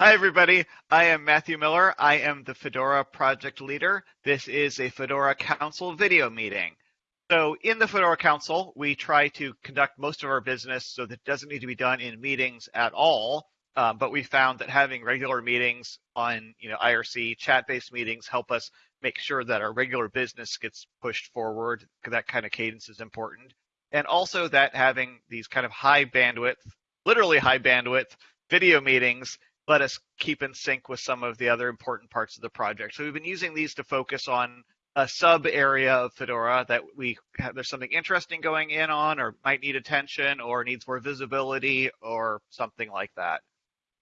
Hi, everybody. I am Matthew Miller. I am the Fedora project leader. This is a Fedora Council video meeting. So in the Fedora Council, we try to conduct most of our business so that it doesn't need to be done in meetings at all. Um, but we found that having regular meetings on, you know, IRC chat-based meetings help us make sure that our regular business gets pushed forward. That kind of cadence is important. And also that having these kind of high bandwidth, literally high bandwidth video meetings let us keep in sync with some of the other important parts of the project. So we've been using these to focus on a sub area of Fedora that we have, there's something interesting going in on or might need attention or needs more visibility or something like that.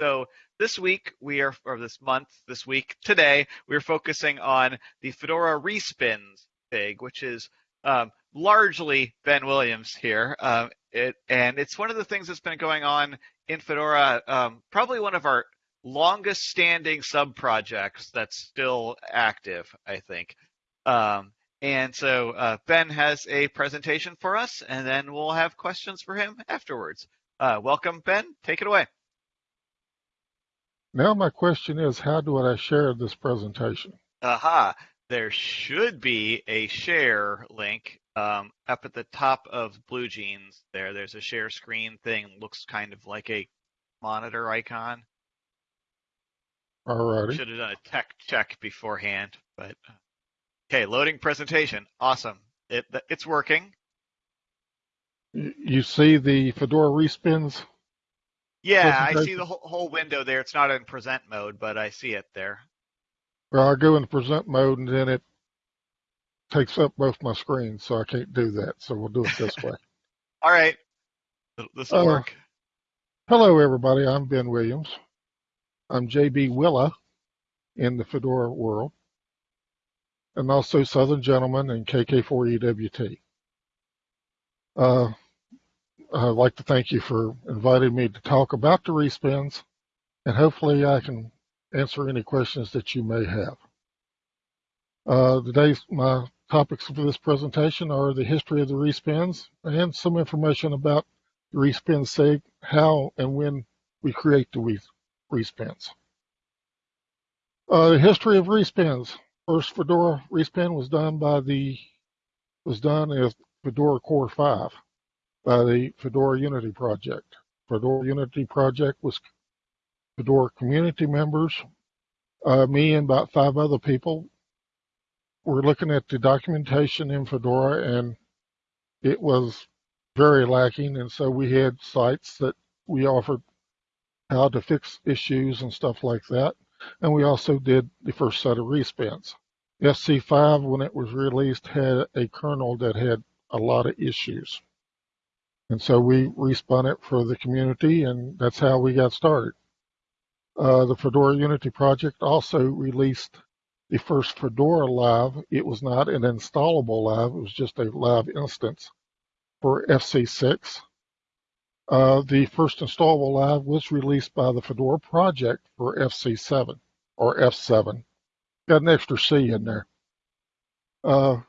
So this week we are, or this month, this week, today, we're focusing on the Fedora respins SIG, which is um, largely Ben Williams here. Um, it, and it's one of the things that's been going on in Fedora, um, probably one of our longest standing sub projects that's still active, I think. Um, and so uh, Ben has a presentation for us, and then we'll have questions for him afterwards. Uh, welcome, Ben. Take it away. Now my question is, how do I share this presentation? Aha, there should be a share link um, up at the top of BlueJeans there. There's a share screen thing, looks kind of like a monitor icon. Alrighty. Should have done a tech check beforehand, but uh, okay, loading presentation. Awesome. It it's working. You see the Fedora respins? Yeah, I see the whole, whole window there. It's not in present mode, but I see it there. Well, I go in present mode and then it takes up both my screens, so I can't do that. So we'll do it this way. All right. This will uh, work. Hello, everybody. I'm Ben Williams. I'm JB Willa in the Fedora world, and also Southern Gentleman and KK4EWT. Uh, I'd like to thank you for inviting me to talk about the respins, and hopefully I can answer any questions that you may have. Uh, today's my topics for this presentation are the history of the respins and some information about the respin sig, how and when we create the respins. Uh, the history of respins. First Fedora respin was done by the was done as Fedora Core 5 by the Fedora Unity project. Fedora Unity project was Fedora community members, uh, me and about five other people. We're looking at the documentation in Fedora and it was very lacking. And so we had sites that we offered how to fix issues and stuff like that. And we also did the first set of respins. FC5, when it was released, had a kernel that had a lot of issues. And so we respun it for the community, and that's how we got started. Uh, the Fedora Unity project also released the first Fedora Live. It was not an installable live, it was just a live instance for FC6. Uh, the first installable live was released by the Fedora project for FC7 or F7. Got an extra C in there. Uh,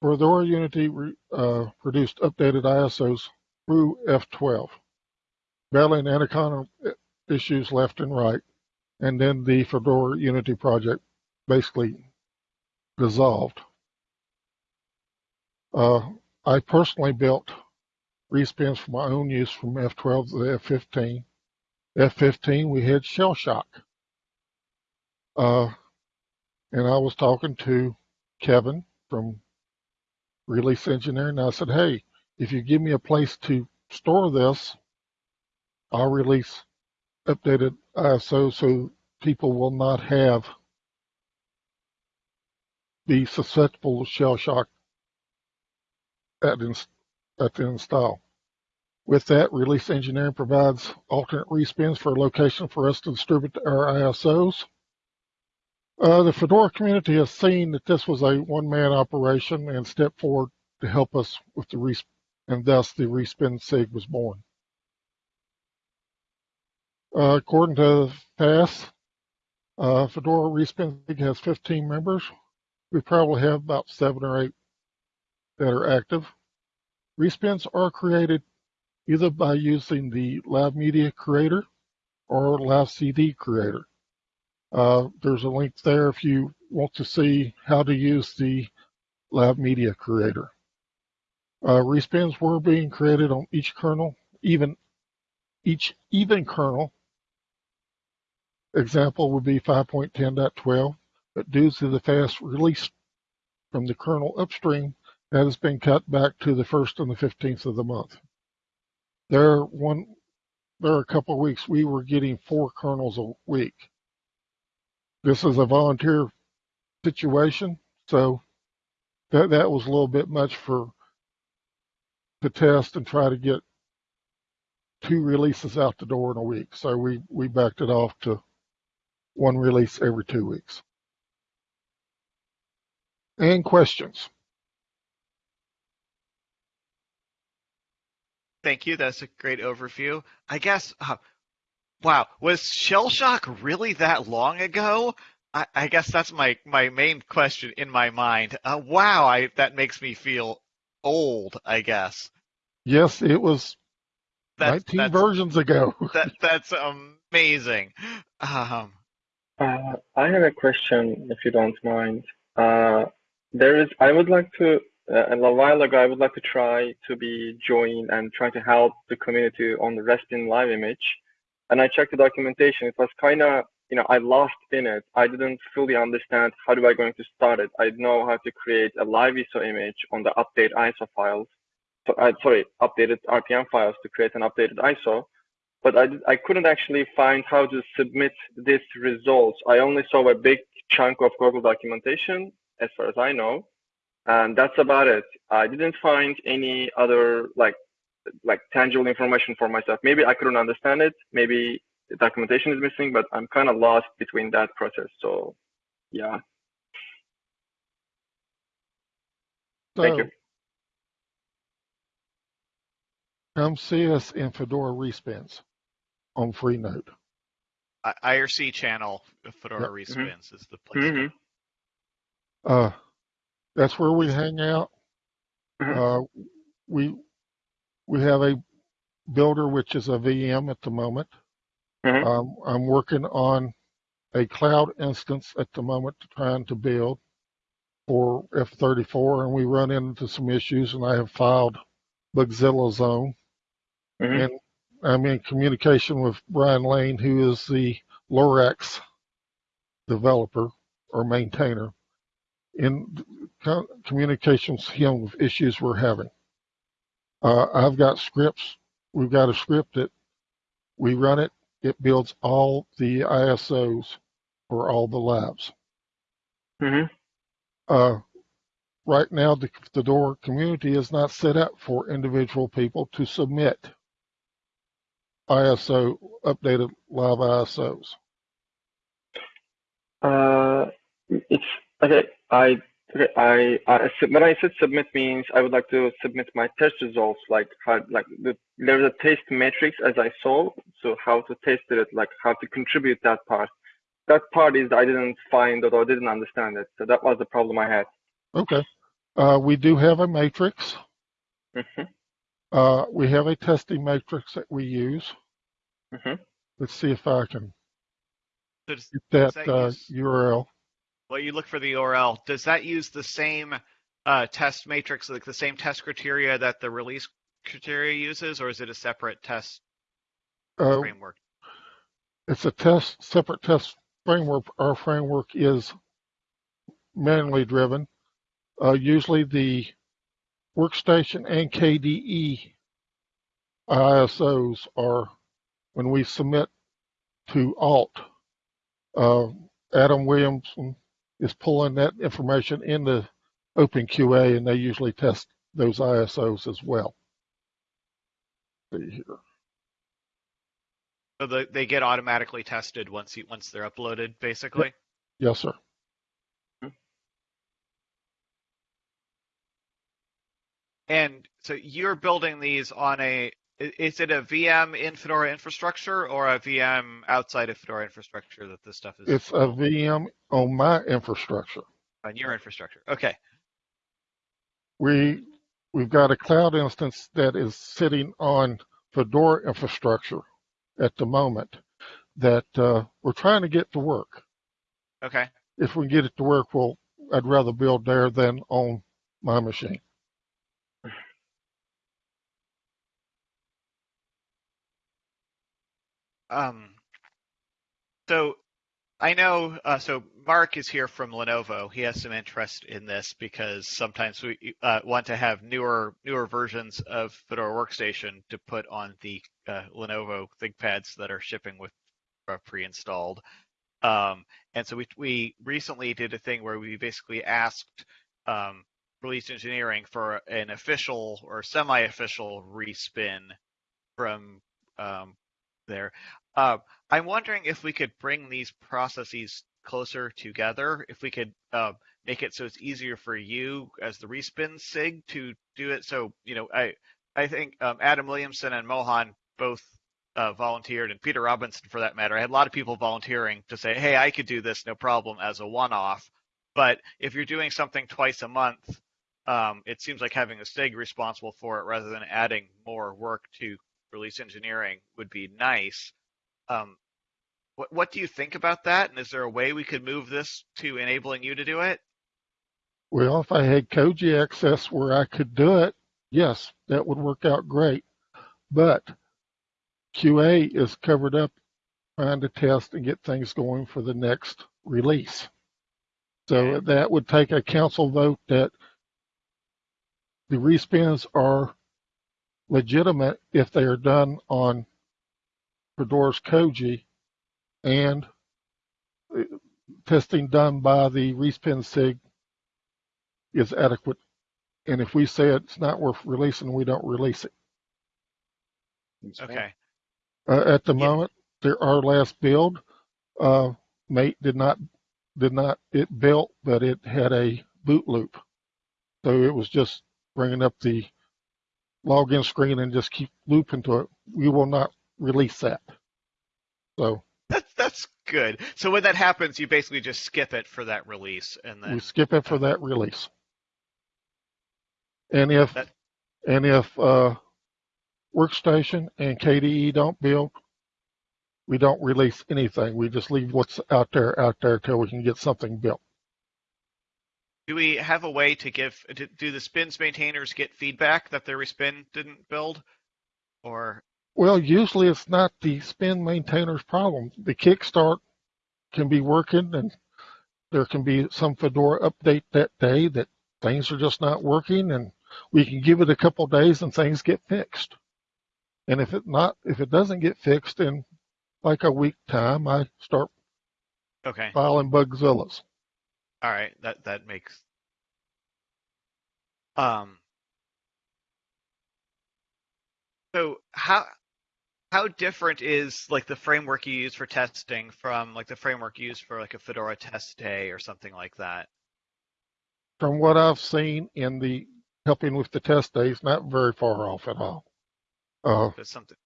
Fedora Unity re, uh, produced updated ISOs through F12, battling Anaconda issues left and right, and then the Fedora Unity project basically dissolved. Uh, I personally built respins for my own use from F12 to F15. F15, we had shell shock. Uh, and I was talking to Kevin from Release Engineering. And I said, hey, if you give me a place to store this, I'll release updated ISO so people will not have be susceptible to shell shock at, at the install. With that, Release Engineering provides alternate respins for a location for us to distribute our ISOs. Uh, the Fedora community has seen that this was a one-man operation and stepped forward to help us with the respin, and thus the respin SIG was born. Uh, according to FAS, uh, Fedora respin SIG has 15 members. We probably have about seven or eight that are active. Respins are created either by using the Live Media Creator or Live CD Creator. Uh, there's a link there if you want to see how to use the Live Media Creator. Uh, respins were being created on each kernel, even each even kernel. Example would be 5.10.12, but due to the fast release from the kernel upstream, that has been cut back to the first and the 15th of the month. There one there are a couple of weeks we were getting four kernels a week. This is a volunteer situation, so that that was a little bit much for to test and try to get two releases out the door in a week. So we we backed it off to one release every two weeks. And questions. Thank you. That's a great overview. I guess, uh, wow, was Shell Shock really that long ago? I, I guess that's my, my main question in my mind. Uh, wow, I, that makes me feel old, I guess. Yes, it was That's, 19 that's, versions ago. that, that's amazing. Um, Uh, I have a question, if you don't mind. Uh, there is, I would like to, uh, a while ago, I would like to try to be joined and try to help the community on the Respin live image. And I checked the documentation. It was kind of, you know, I lost in it. I didn't fully understand how do I going to start it. I know how to create a live ISO image on the update ISO files. So, uh, sorry, updated RPM files to create an updated ISO but I, I couldn't actually find how to submit these results. I only saw a big chunk of Google documentation, as far as I know, and that's about it. I didn't find any other like like tangible information for myself. Maybe I couldn't understand it. Maybe the documentation is missing, but I'm kind of lost between that process. So, yeah. Thank you. Come see us in Fedora Respins on Freenode. I- IRC channel, Fedora Yep. Respins is the place. hmm Uh, that's where we hang out. Mhm. Uh, we we have a builder which is a VM at the moment. Mhm. Um, I'm working on a cloud instance at the moment trying to build for F34, and we run into some issues, and I have filed Bugzilla Zone, hmm and I'm in communication with Brian Lane, who is the Lorax developer or maintainer, in communications him with issues we're having. Uh, I've got scripts. We've got a script that we run it. It builds all the ISOs for all the labs. hmm Uh, right now, the Fedora community is not set up for individual people to submit ISO updated live ISOs. Uh, it's okay. I. I, I when I said submit means I would like to submit my test results. Like how like the, there's a test matrix as I saw. So how to test it, like how to contribute that part. That part is I didn't find it or didn't understand it. So that was the problem I had. Okay. Uh, we do have a matrix. hmm Uh, we have a testing matrix that we use. hmm Let's see if I can get that, that uh, URL. Well, you look for the URL. Does that use the same uh, test matrix, like the same test criteria that the release criteria uses, or is it a separate test Uh, framework? it's a test, separate test framework. Our framework is manually driven. Uh, usually the workstation and KDE ISOs are when we submit to Alt. Uh, Adam Williamson is pulling that information into OpenQA, and they usually test those ISOs as well. See here. So the, they get automatically tested once you, once they're uploaded, basically. Yes, sir. And so you're building these on a is it a VM in Fedora infrastructure or a VM outside of Fedora infrastructure that this stuff is It's a VM on my infrastructure. on your infrastructure? Okay. We we've got a cloud instance that is sitting on Fedora infrastructure at the moment. that uh, we're trying to get to work. Okay. If we can get it to work, well, I'd rather build there than on my machine. Um, so I know, uh, so Mark is here from Lenovo. He has some interest in this because sometimes we uh, want to have newer newer versions of Fedora Workstation to put on the uh, Lenovo ThinkPads that are shipping with uh, pre-installed. Um, and so we we recently did a thing where we basically asked um, release engineering for an official or semi-official respin from um, there. Uh, I'm wondering if we could bring these processes closer together, if we could uh, make it so it's easier for you as the respin SIG to do it. So, you know, I I think um, Adam Williamson and Mohan both uh, volunteered, and Peter Robinson for that matter. I had a lot of people volunteering to say, hey, I could do this no problem as a one-off. But if you're doing something twice a month, um, it seems like having a SIG responsible for it rather than adding more work to release engineering would be nice. Um, what what do you think about that? And is there a way we could move this to enabling you to do it? Well, if I had Koji access where I could do it, yes, that would work out great. But QA is covered up trying to test and get things going for the next release. So that would take a council vote that the respins are legitimate if they are done on Fedora's Koji and uh, testing done by the respin SIG is adequate. And if we say it's not worth releasing, we don't release it. Okay. Uh, at the Yeah. moment, there, our last build, uh, mate did not, did not, it built, but it had a boot loop. So it was just bringing up the login screen and just keep looping to it. We will not release that. So That's that's good. So when that happens, you basically just skip it for that release, and then we skip it for that release. And if, That- and if, uh, Workstation and KDE don't build, we don't release anything. We just leave what's out there, out there till we can get something built. Do we have a way to give? Do do the spins maintainers get feedback that their respin didn't build, or Well, usually it's not the spin maintainer's problem. The kickstart can be working and there can be some Fedora update that day that things are just not working and we can give it a couple days and things get fixed. And if it not, if it doesn't get fixed in like a week time, I start okay? filing Bugzillas. All right, that that makes. Um. So how how different is like the framework you use for testing from like the framework used for like a Fedora test day or something like that? From what I've seen in the helping with the test days, not very far off at all. Uh, That's something.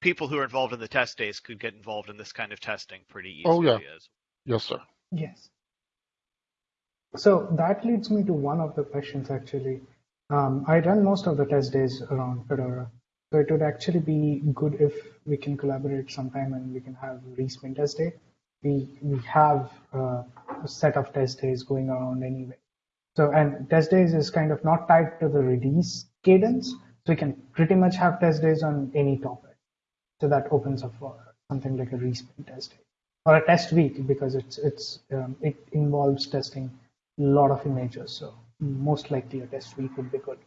People who are involved in the test days could get involved in this kind of testing pretty easily. Oh, yeah. yes, sir. Yes. So that leads me to one of the questions actually. Um, I run most of the test days around Fedora. So it would actually be good if we can collaborate sometime and we can have respin test day. We, we have uh, a set of test days going around anyway. So, and test days is kind of not tied to the release cadence. So we can pretty much have test days on any topic. So that opens up for something like a respin test day or a test week because it's it's um, it involves testing a lot of images. So most likely a test week would be good.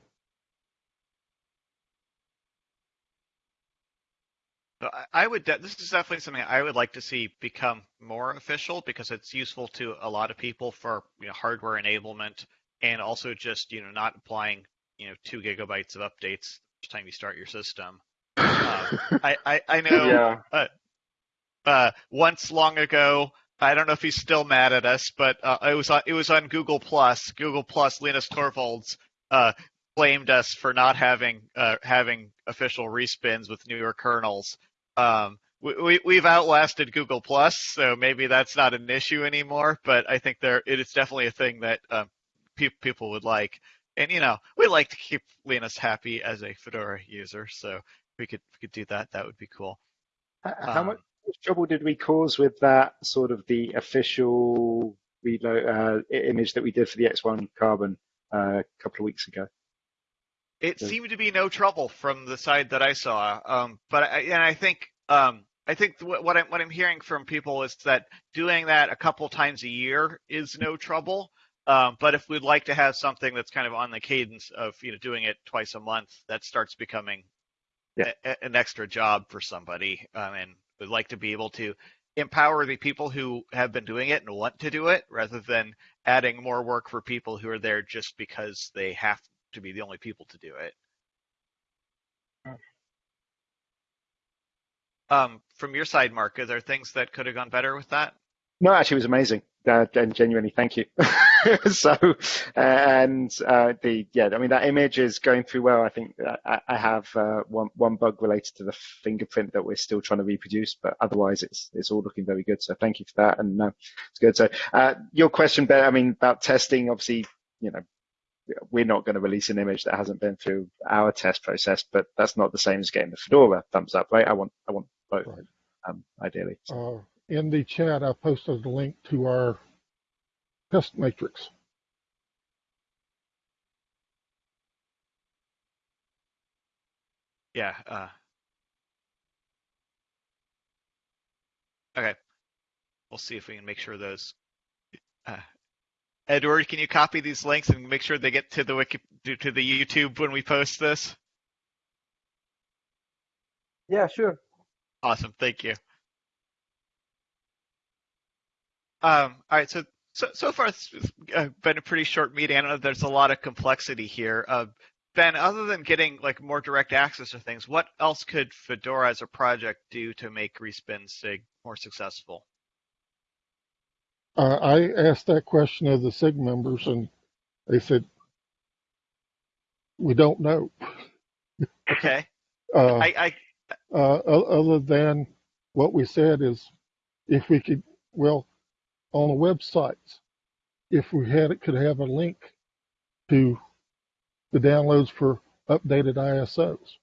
I- I would. de- This is definitely something I would like to see become more official because it's useful to a lot of people for you know, hardware enablement and also just you know not applying you know two gigabytes of updates each time you start your system. Um, I, I I know Yeah. uh, once long ago. I don't know if he's still mad at us, but uh, it was on, it was on Google Plus. Google Plus, Linus Torvalds uh, blamed us for not having uh, having official respins with newer kernels. Um, we, we, we've outlasted Google Plus, so maybe that's not an issue anymore. But I think there it is definitely a thing that um, pe- people would like. And you know, we like to keep Linus happy as a Fedora user, so if we could we could do that. That would be cool. How Um, much trouble did we cause with that sort of the official reload uh, image that we did for the X1 Carbon uh, a couple of weeks ago? It Yeah. seemed to be no trouble from the side that I saw. Um, but I, and I think um, I think what, what I'm what I'm hearing from people is that doing that a couple times a year is no trouble. Um, but if we'd like to have something that's kind of on the cadence of you know doing it twice a month, that starts becoming Yeah. a, a- an extra job for somebody. Um, and would like to be able to empower the people who have been doing it and want to do it, rather than adding more work for people who are there just because they have to be the only people to do it. Um, from your side, Mark, are there things that could have gone better with that? No, actually, it was amazing. Uh, and genuinely, thank you. so, and uh, the yeah, I mean that image is going through well. I think I, I have uh, one one bug related to the fingerprint that we're still trying to reproduce, but otherwise it's it's all looking very good. So thank you for that, and uh, it's good. So uh, your question, Ben, I mean about testing, obviously, you know, we're not going to release an image that hasn't been through our test process, but that's not the same as getting the Fedora thumbs up, right? I want I want both, Right. um, ideally. So, Uh, in the chat, I posted a link to our test matrix. Yeah. Uh, okay. We'll see if we can make sure those. Uh, Edward, can you copy these links and make sure they get to the wiki to the YouTube when we post this? Yeah, sure. Awesome. Thank you. Um, all right. So, so, so far it's been a pretty short meeting. I don't know there's a lot of complexity here. Uh, ben, other than getting like more direct access to things, what else could Fedora as a project do to make Respin Sig more successful? Uh, I asked that question of the SIG members, and they said, "We don't know." Okay. Uh, I, I, uh, other than what we said is, if we could, well, on the websites, if we had it, could have a link to the downloads for updated ISOs.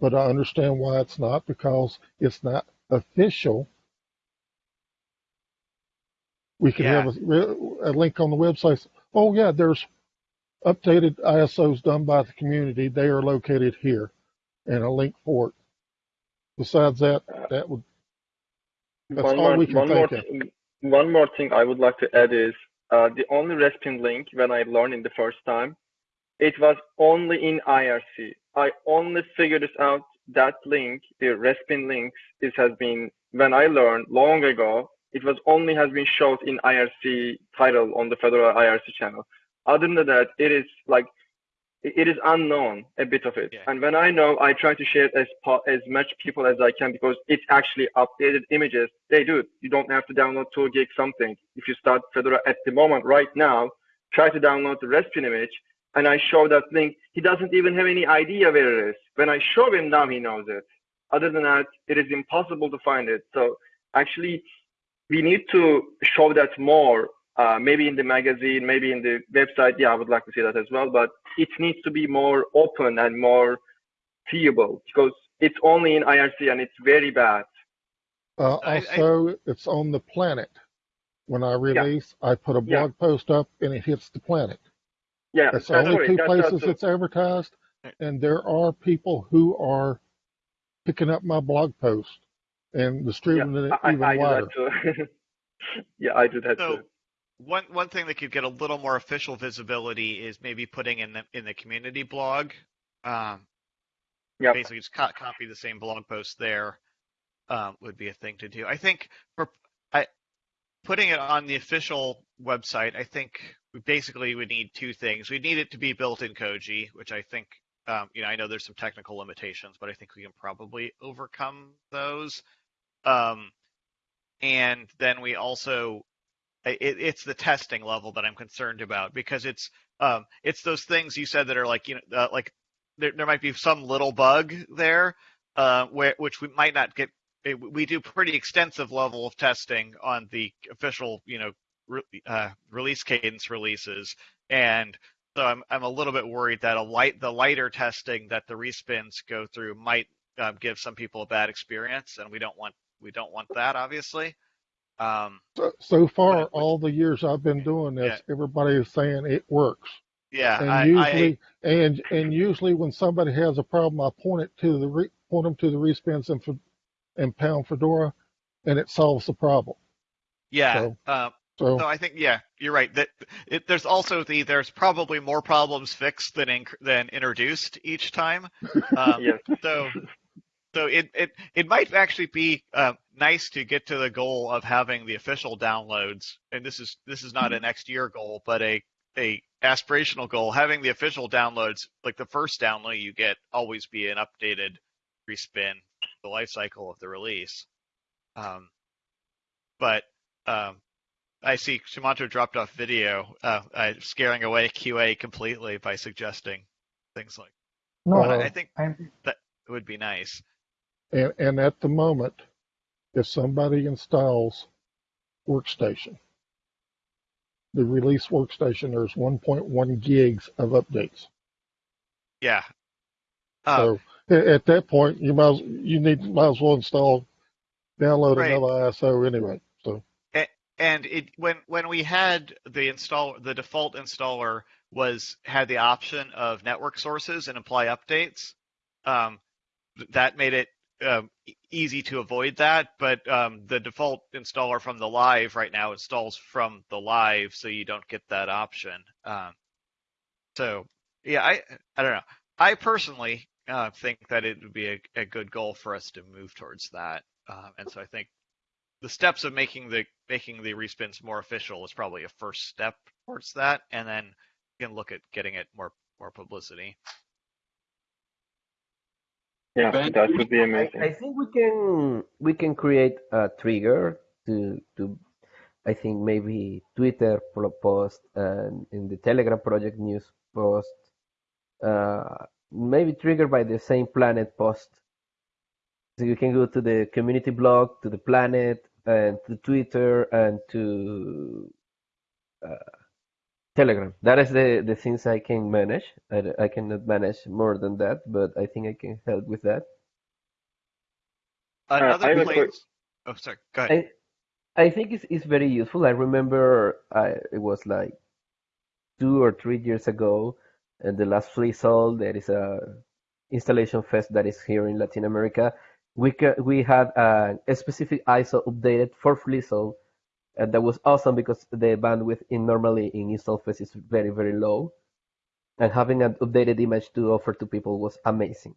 But I understand why it's not because it's not official. We could have a, a link on the website. Oh yeah, there's updated ISOs done by the community. They are located here, and a link for it. Besides that, that would That's one all more, we can one more, think of. One more thing I would like to add is uh, the only Respin link when I learned in the first time, it was only in IRC. I only figured this out. That link, the Respin links, it has been when I learned long ago. It was only has been shown in IRC title on the Fedora IRC channel. Other than that, it is like it is unknown a bit of it. Yeah. And when I know, I try to share it as as much people as I can because it's actually updated images. They do. it. You don't have to download two gig something. If you start Fedora at the moment right now, try to download the Respin image, and I show that link. He doesn't even have any idea where it is. When I show him now, he knows it. Other than that, it is impossible to find it. So actually, we need to show that more. Uh, maybe in the magazine, maybe in the website. Yeah, I would like to see that as well. But it needs to be more open and more seeable because it's only in IRC and it's very bad. Uh, I- I- it's on the planet. When I release, I put a Yeah. blog post up and it hits the planet. Yeah, That's the only right. two That's places also- it's advertised, and there are people who are picking up my blog post and distributing I, it even I, I do wider. that too. yeah, I do that So too. One one thing that could get a little more official visibility is maybe putting in the in the community blog. Um, Yeah, basically just co- copy the same blog post there um, would be a thing to do. I think for I, putting it on the official website, I think we basically would need two things. We need it to be built in Koji, which I think um, you know I know there's some technical limitations, but I think we can probably overcome those. Um, and then we also it, it's the testing level that I'm concerned about because it's um, it's those things you said that are like you know uh, like there, there might be some little bug there uh, where which we might not get. it- We do pretty extensive level of testing on the official you know re, uh, release cadence releases, and so I'm I'm a little bit worried that a light the lighter testing that the respins go through might um, give some people a bad experience, and we don't want we don't want that, obviously. Um, So, so far, But- all the years I've been doing this, everybody is saying it works. yeah, And I, I, usually, and and usually when somebody has a problem, I point it to the re, point them to the respins and Fe- and pound Fedora, and it solves the problem. yeah. so- uh, So So I think yeah, you're right. That it, there's also the there's probably more problems fixed than inc- than introduced each time. Um, Yes. So so it it it might actually be uh, nice to get to the goal of having the official downloads, and this is this is not a next year goal, but a a aspirational goal. Having the official downloads, like the first download you get, always be an updated respin the life cycle of the release. Um, but um, I see Sumantro dropped off video, uh, uh, scaring away QA completely by suggesting things like No, Uh, I think I'm, it would be nice. And and at the moment, if somebody installs Workstation, the release Workstation, there's 1.1 gigs of updates. Yeah. Um, So at that point, you might as- you need might as well install download Right. another ISO anyway. So and it when when we had the install the default installer was had the option of network sources and apply updates um, that made it um, easy to avoid that but um, the default installer from the live right now installs from the live so you don't get that option um, so yeah i i don't know i personally uh, think that it would be a, a good goal for us to move towards that um, and so i think the steps of making the making the respins more official is probably a first step towards that, and then you can look at getting it more more publicity. Yeah, Ben, that would be I- amazing. I, think we can we can create a trigger to to I think maybe Twitter post and in the Telegram project news post, uh, maybe triggered by the same planet post. So you can go to the community blog, to the planet, and to Twitter, and to uh, Telegram. That is the, the things I can manage. I, I cannot manage more than that, but I think I can help with that. Uh, another I place. Oh, sorry. Go ahead. I, I think it's, it's very useful. I remember I, it was like two or three years ago, and the last FLISoL, there is a installation fest that is here in Latin America. We we had a, a specific ISO updated for FLISoL, and that was awesome because the bandwidth in normally in fest is very very low, and having an updated image to offer to people was amazing.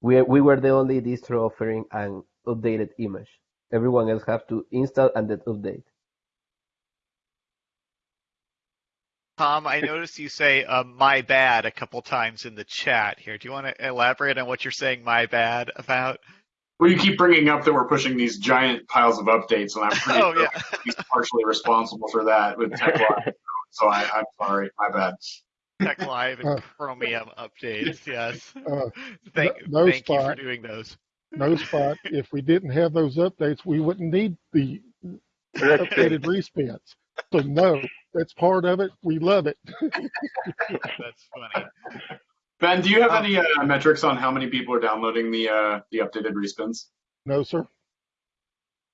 We we were the only distro offering an updated image. Everyone else have to install and then update. Tom, I noticed you say uh, "my bad" a couple times in the chat here. Do you want to elaborate on what you're saying "my bad" about? Well, you keep bringing up that we're pushing these giant piles of updates, and I'm pretty Oh sure yeah. he's partially responsible for that with TeX Live. so I, I'm sorry, my bad. TeX Live and Uh, Chromium updates. Yes. uh, Thank, no thank you for spot. doing those. no spot. if we didn't have those updates, we wouldn't need the That's updated respins. So no, that's part of it. We love it. That's funny. Ben, do you have Um, any uh, metrics on how many people are downloading the uh, the updated respins? No, sir.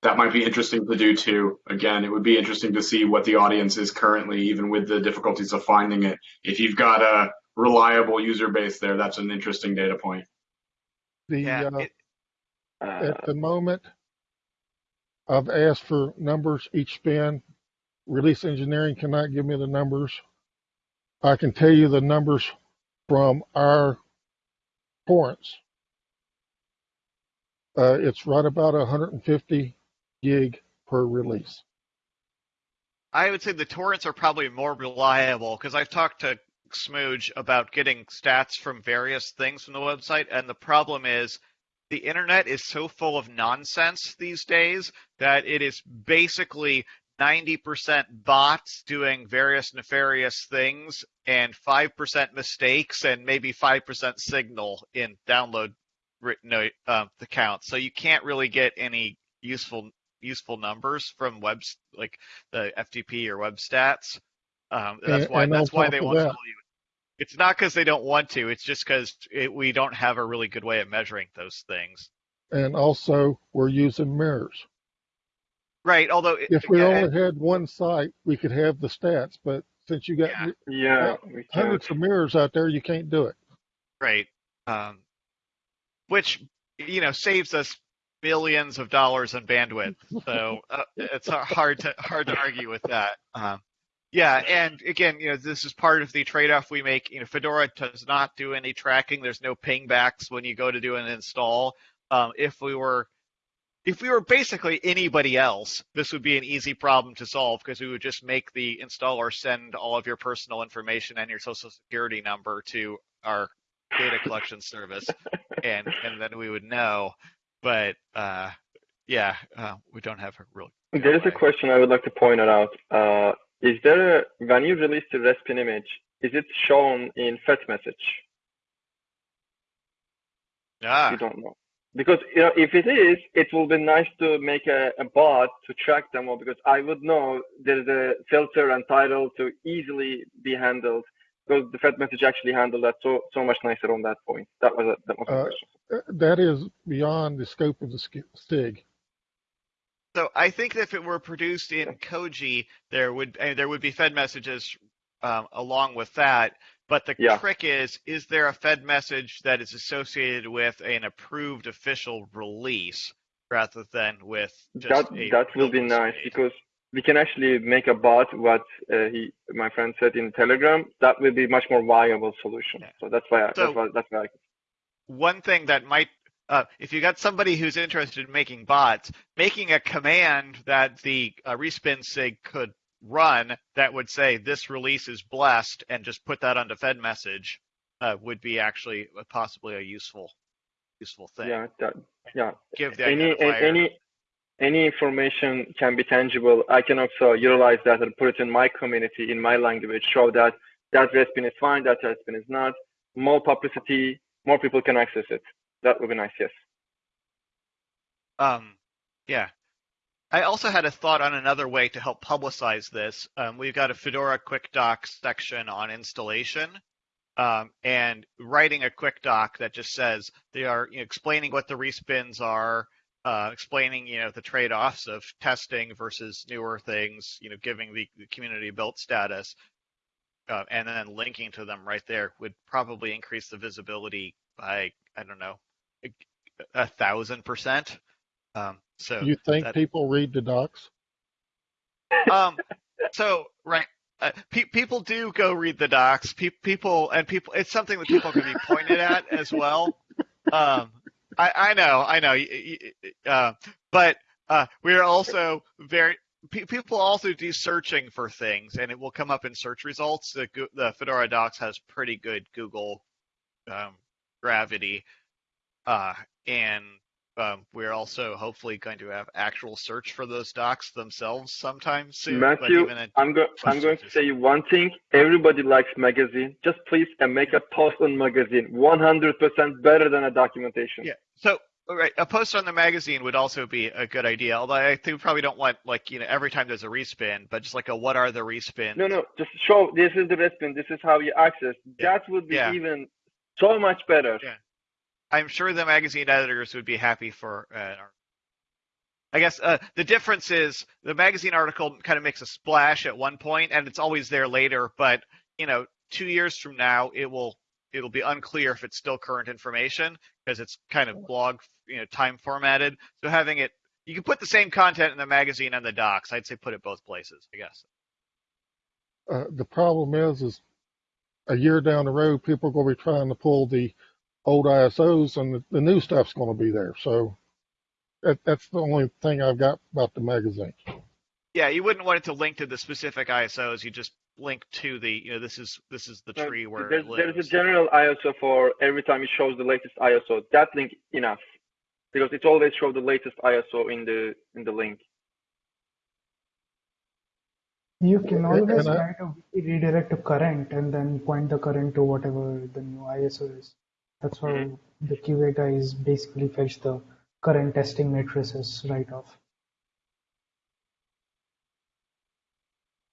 That might be interesting to do too. Again, it would be interesting to see what the audience is currently, even with the difficulties of finding it. If you've got a reliable user base there, that's an interesting data point. The Yeah. uh, it- Uh, at the moment, I've asked for numbers each spin. Release engineering cannot give me the numbers. I can tell you the numbers from our torrents. Uh, it's right about 150 gig per release. I would say the torrents are probably more reliable because I've talked to Smooge about getting stats from various things from the website, and the problem is the internet is so full of nonsense these days that it is basically 90% bots doing various nefarious things and 5% mistakes and maybe 5% signal in download written uh, the count. So you can't really get any useful useful numbers from webs like the FTP or web stats. Um, that's why and that's why they want that- tell you. it's not because they don't want to. It's just because we don't have a really good way of measuring those things. And also, we're using mirrors. Right. Although if we only had one site, we could have the stats. But since you got yeah, yeah hundreds of mirrors out there, you can't do it. Right. Um, which you know saves us billions of dollars in bandwidth. So uh, it's hard to hard to argue with that. Um, yeah, and again, you know, this is part of the trade-off we make. You know, Fedora does not do any tracking. There's no pingbacks when you go to do an install. Um, if we were if we were basically anybody else, this would be an easy problem to solve because we would just make the installer send all of your personal information and your social security number to our data collection service, and and then we would know. But uh, yeah, uh, we don't have a real. There is a question I would like to point out. Uh, is there a, when you release the RESPIN image, is it shown in Fed message? Ah. You don't know. Because you know, if it is, it will be nice to make a, a bot to track them all because I would know there's a filter and title to easily be handled because the Fed message actually handled that so so much nicer on that point. That was a, that was a uh, question. Uh, that is beyond the scope of the SIG. So I think if it were produced in Koji, there would uh, there would be Fed messages um, along with that. But the yeah. trick is, is there a Fed message that is associated with an approved official release rather than with that? that will be nice because we can actually make a bot. What uh, he, my friend said in Telegram, that will be much more viable solution. Yeah. So that's why. I, so, that's why. That's why. I, one thing that might uh, if you got somebody who's interested in making bots, making a command that the uh, respin sig could run that would say this release is blessed and just put that onto Fed message uh, would be actually possibly a useful useful thing. Yeah, that, yeah. Give the any any any information can be tangible. I can also utilize that and put it in my community in my language, show that that Respin is fine, that Respin is not. More publicity, more people can access it. That would be nice. Yes. Um, yeah. I also had a thought on another way to help publicize this. Um, we've got a Fedora Quick Doc section on installation, um, and writing a quick doc that just says they are you know, explaining what the respins are, uh, explaining you know the trade-offs of testing versus newer things, you know, giving the, the community built status, uh, and then linking to them right there would probably increase the visibility by I don't know a, a thousand percent. Um, so you think that, people read the docs? Um, so right, uh, pe- people do go read the docs. Pe- people and people, it's something that people can be pointed at as well. Um, I, I know, I know, uh, but uh, we're also very. people also do searching for things, and it will come up in search results. The, the Fedora Docs has pretty good Google um, gravity, uh, and um, we're also hopefully going to have actual search for those docs themselves sometime soon. Matthew, I'm, go- I'm going to say one thing. Everybody likes magazine. Just please and make a post on magazine. 100% better than a documentation. Yeah. So, all right, a post on the magazine would also be a good idea. Although I think we probably don't want like you know every time there's a respin, but just like a what are the respins? No, no, just show this is the respin. This is how you access. Yeah. That would be yeah. even so much better. Yeah. I'm sure the magazine editors would be happy for uh, I guess uh, the difference is the magazine article kind of makes a splash at one point, and it's always there later. But you know, two years from now, it will it'll be unclear if it's still current information because it's kind of blog you know time formatted. So having it, you can put the same content in the magazine and the docs. I'd say put it both places. I guess. Uh, the problem is, is a year down the road, people are going to be trying to pull the old ISOs and the, the new stuff's going to be there. So that, that's the only thing I've got about the magazine. Yeah, you wouldn't want it to link to the specific ISOs. You just link to the, you know, this is this is the tree where there's, there's a general ISO for every time it shows the latest ISO. That link enough because it always shows the latest ISO in the in the link. You can always write a redirect to current and then point the current to whatever the new ISO is. That's how mm-hmm. the QA guys basically fetch the current testing matrices right off.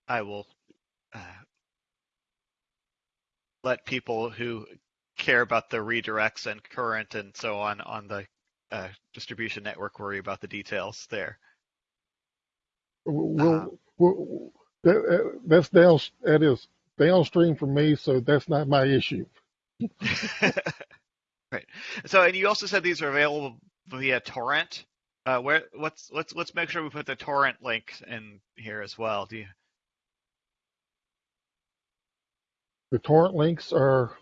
I will. Uh, let people who care about the redirects and current and so on on the uh, distribution network worry about the details there. We'll, we'll, that, uh, that's down, that is downstream for me, so that's not my issue. right. So, and you also said these are available via torrent. Uh, where let's let's let's make sure we put the torrent link in here as well. Do you? The torrent links are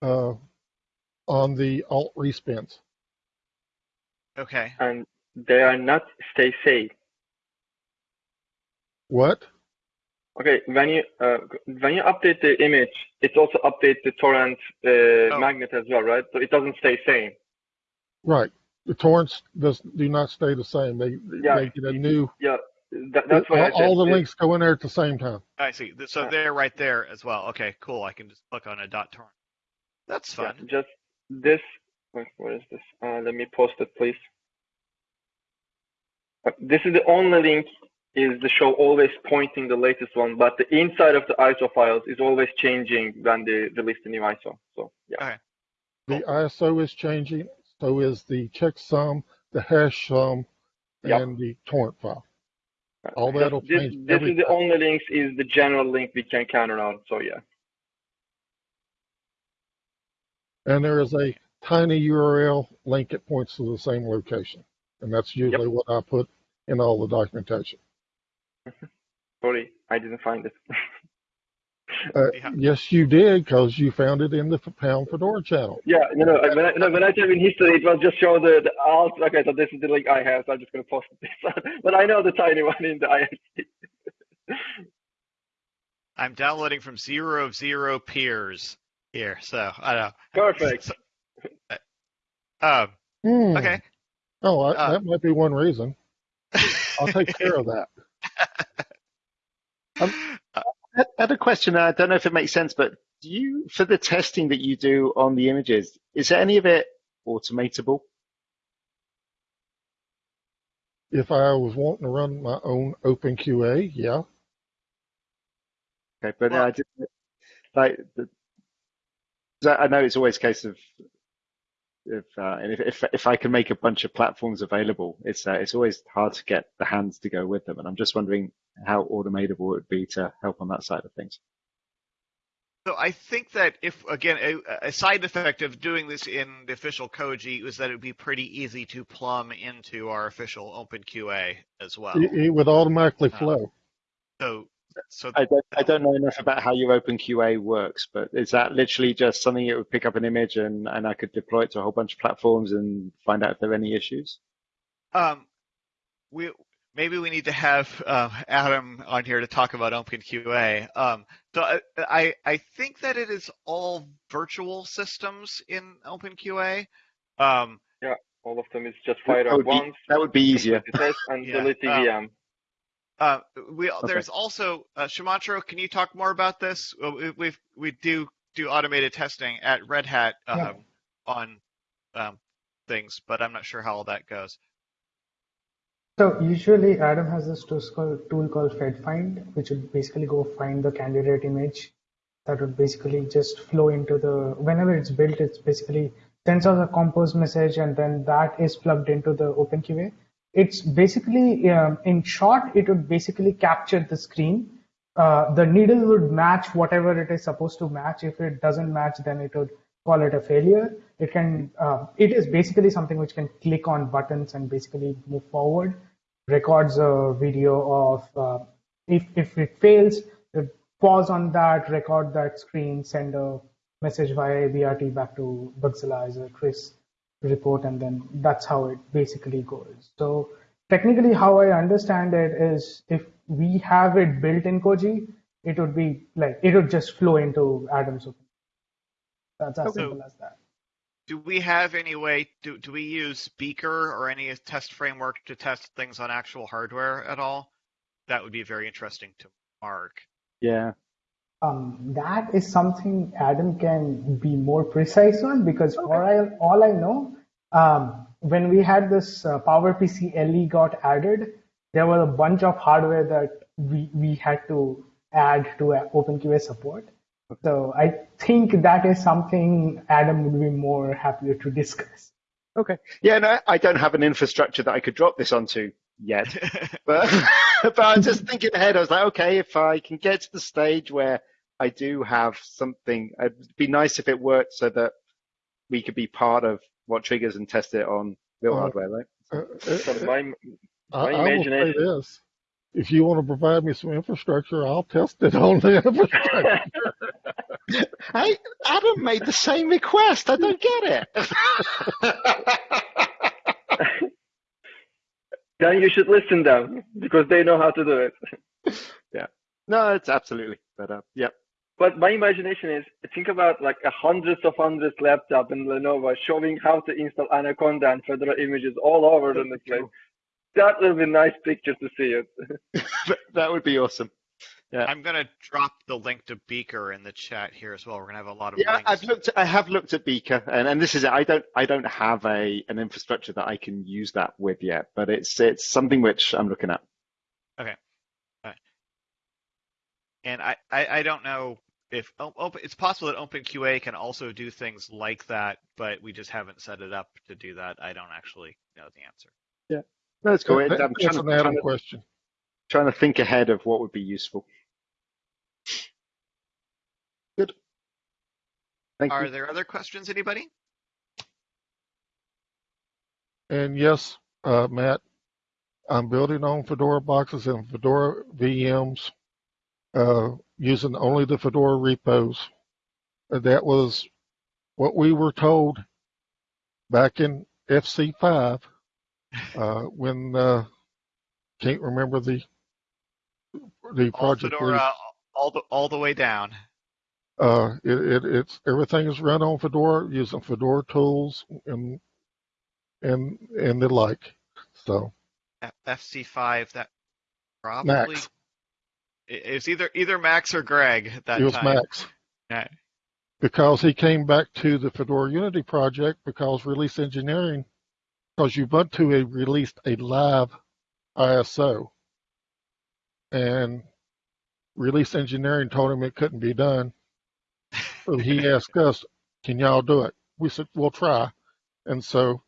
uh, on the alt respins. Okay. And they are not stay safe. What? Okay, when you uh, when you update the image, it also updates the torrent uh, Oh. magnet as well, right? So it doesn't stay same. Right. The torrents does do not stay the same. They Yeah. they get a new. Yeah, that, that's why all, said all the links go in there at the same time. I see. So Yeah. they're right there as well. Okay, cool. I can just click on a dot torrent. That's yeah, just this. What is this? Uh, let me post it, please. Uh, This is the only link. Is the show always pointing the latest one, but the inside of the ISO files is always changing when they release the new ISO. So yeah, The ISO is changing. So is the checksum, the hash sum, Yep. and the torrent file. all Just that'll this, change this is the only links. Is the general link we can count on. So yeah. And there is a tiny URL link that points to the same location. And that's usually what I put in all the documentation. Sorry, I didn't find it. Uh, Yeah. Yes, you did, because you found it in the Pound Fedora channel. Yeah, you know, when I, no, when I type in history, it will just show the, the alt. Okay, so this is the link I have, so I'm just going to post this. but I know the tiny one in the ISP. I'm downloading from zero of zero peers here. So I don't know. Perfect. So- um, Hmm. okay. Oh, I, Uh, that might be one reason. I'll take care of that. Um, I had a question. I don't know if it makes sense, but do you, for the testing that you do on the images, is there any of it automatable? If I was wanting to run my own OpenQA, yeah. Okay, but Well- I did like the, 'cause I I know it's always a case of if uh, and if, if if I can make a bunch of platforms available, it's uh, it's always hard to get the hands to go with them, and I'm just wondering how automatable it would be to help on that side of things. So I think that if again a, a side effect of doing this in the official Koji was that it would be pretty easy to plumb into our official OpenQA as well. It, it would automatically Uh, flow. So so I don't I don't know enough about how your OpenQA works, but is that literally just something that would pick up an image and and I could deploy it to a whole bunch of platforms and find out if there are any issues? um we maybe we need to have uh, Adam on here to talk about OpenQA. Um, so I, I I think that it is all virtual systems in OpenQA. Um, All of them is just fire That up would be, once, that would be easier. complete the test, and Yeah, delete the um, VM. Uh, we there's also uh, Sumantro. Can you talk more about this? We we we do do automated testing at Red Hat um, Yeah. on um, things, but I'm not sure how all that goes. So usually Adam has this tool called, tool called FedFind, which would basically go find the candidate image that would basically just flow into the, whenever it's built, it's basically sends us a compose message and then that is plugged into the OpenQA. It's basically, um, in short, it would basically capture the screen. Uh, the needle would match whatever it is supposed to match. If it doesn't match, then it would call it a failure. It can, uh, it is basically something which can click on buttons and basically move forward. Records a video of uh, if if it fails, it pause on that, record that screen, send a message via ABRT back to Bugzilla as a crash report, and then that's how it basically goes. So technically, how I understand it is if we have it built in Koji, it would be like it would just flow into Adam's open. That's as Okay. simple as that. Do we have any way? Do do we use Beaker or any test framework to test things on actual hardware at all? That would be very interesting to Mark. Yeah. Um, that is something Adam can be more precise on because for I, all I know, um, when we had this uh, PowerPC LE got added, there was a bunch of hardware that we, we had to add to uh, OpenQA support. So I think that is something Adam would be more happier to discuss. Okay. Yeah, no, I don't have an infrastructure that I could drop this onto yet. But but I was just thinking ahead. I was like, okay, if I can get to the stage where I do have something, it'd be nice if it worked so that we could be part of what triggers and test it on real Uh, hardware, right? Uh, So uh, my I, my I will say imagination. this. If you want to provide me some infrastructure, I'll test it on the infrastructure. Hey, Adam made the same request. I don't get it. then you should listen them because they know how to do it. Yeah. No, it's absolutely. But uh, yeah, But my imagination is think about like a hundreds of hundreds laptop in Lenovo showing how to install Anaconda and Fedora images all over the place. That would be a nice picture to see it. that would be awesome. I'm gonna drop the link to Beaker in the chat here as well. We're gonna have a lot of Yeah, links. I've looked. I have looked at Beaker, and, and this is it. I don't. I don't have a an infrastructure that I can use that with yet, but it's it's something which I'm looking at. And I, I, I don't know if o- open, it's possible that OpenQA can also do things like that, but we just haven't set it up to do that. I don't actually know the answer. No, that's cool. That- I'm That's trying an to, Adam trying, to, question. trying to think ahead of what would be useful. Good. Thank Are you. there other questions, anybody? And yes, uh, Matt, I'm building on Fedora boxes and Fedora VMs using only the Fedora repos. Uh, That was what we were told back in FC5 uh, when uh, can't remember the the project. lead. Fedora, all the all the way down. Uh, it, it, it's everything is run on Fedora using Fedora tools and and and the like. So FC5. That probably Max, it, it either either Max or Greg at that it was time. Max Yeah. because he came back to the Fedora Unity project because release engineering because Ubuntu had released a live ISO and release engineering told him it couldn't be done. So he asked us, "Can y'all do it?" We said, "We'll try." And so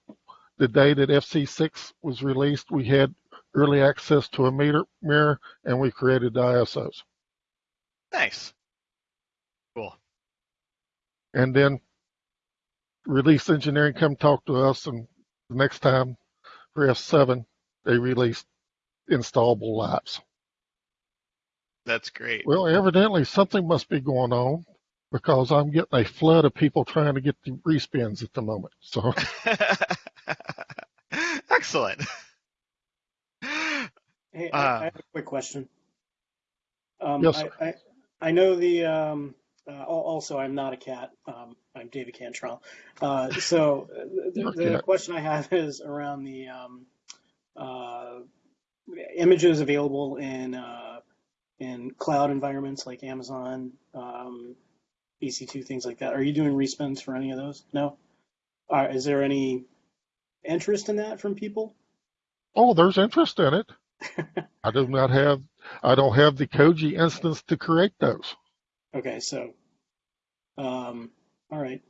the day that FC6 was released, we had early access to a meter mirror and we created the ISOs. Nice. Cool. And then release engineering come talk to us and the next time for F7, they released installable laps. That's great. Well, evidently something must be going on because I'm getting a flood of people trying to get the respins at the moment. So Excellent. Hey, Uh, I, I have a quick question. Um, Yes, I, sir. I, I know the, um, uh, also, I'm not a cat. Um, I'm David Cantrell. Uh, so uh, the, the question I have is around the um, uh, images available in uh, in cloud environments like Amazon, um, EC2, things like that. Are you doing respins for any of those? No? Uh, is there any interest in that from people? oh, there's interest in it. I do not have I don't have the Koji instance to create those. Okay, so, um, all right.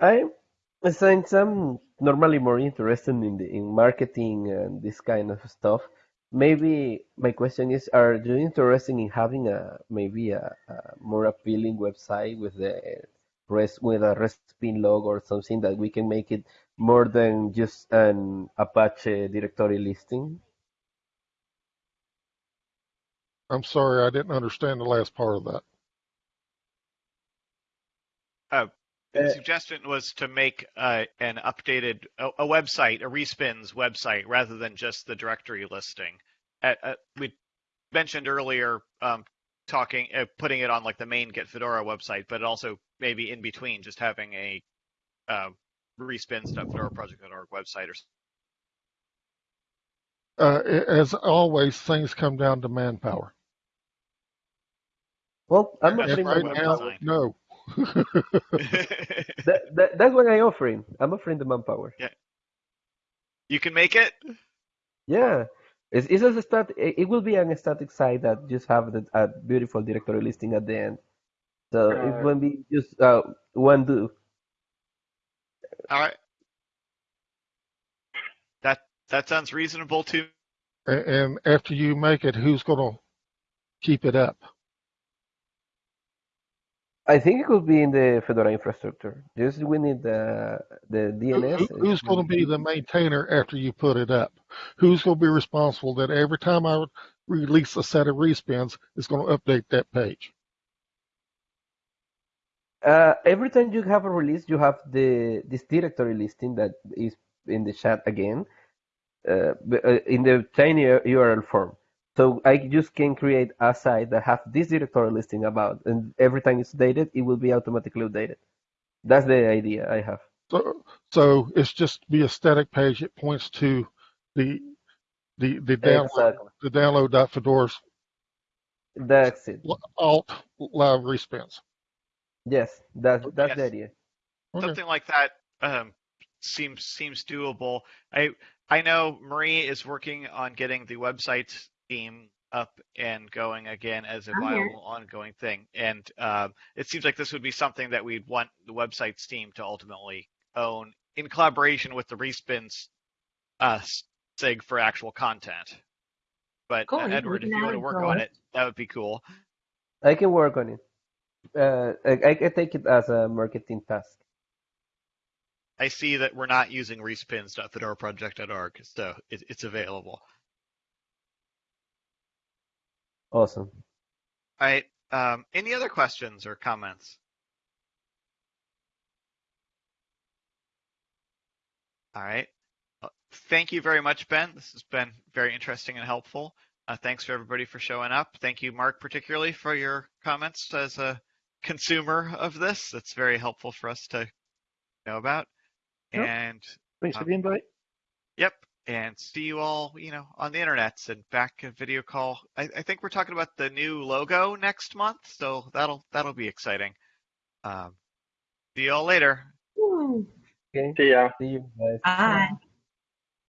I, since I'm normally more interested in the in marketing and this kind of stuff, maybe my question is: Are you interested in having a maybe a, a more appealing website with the rest with a Respin log or something that we can make it more than just an Apache directory listing? I'm sorry, I didn't understand the last part of that. The Uh, suggestion was to make uh, an updated a, a website, a respins website, rather than just the directory listing. Uh, uh, we mentioned earlier um, talking, uh, putting it on like the main Get Fedora website, but also maybe in between, just having a uh, respins.fedoraproject.org website or. s- Uh, a- as always, things come down to manpower. Well, I'm That's And offering for right web the now, design. no. that, that, that's what I'm offering. I'm offering the manpower. Yeah. you can make it. Yeah, It's, it's just a stat, it it will be an static site that just have the, a beautiful directory listing at the end. So it Uh, won't be just uh, one do. All right. That that sounds reasonable to A- And after you make it, who's going to keep it up? I think it could be in the Fedora infrastructure. Just we need the the DNS. who- Who's going to be the maintainer after you put it up? Who's going to be responsible that every time I release a set of respins, it's going to update that page? Uh, every time you have a release, you have the this directory listing that is in the chat again, uh, uh, in the tiny URL form. So I just can create a site that have this directory listing about, and every time it's updated, it will be automatically updated. That's the idea I have. So, so it's just be a static page. It points to the the the download Exactly. the download.fedora's That's it. alt live respins. Yes, that's that's Yes. the idea. Okay. something like that um, seems seems doable. I I know Marie is working on getting the website theme up and going again as a I'm viable ongoing thing, and um, it seems like this would be something that we'd want the website's team to ultimately own in collaboration with the respins uh, SIG for actual content. But Cool, uh, Edward, if you want to work on it. it, that would be cool. I can work on it. Uh, I, I take it as a marketing task. I see that we're not using respins.fedoraproject.org, so it, it's available. Awesome. All right. Um, any other questions or comments? All right. Uh, Thank you very much, Ben. This has been very interesting and helpful. Uh, thanks for everybody for showing up. Thank you, Mark, particularly for your comments as a consumer of this. That's very helpful for us to know about. Yep. And Thanks for Um, the invite. Yep. And see you all, you know, on the internets and back a video call. I, I think we're talking about the new logo next month, so that'll that'll be exciting. Um, see you all later. Okay. See ya. See you guys. Bye.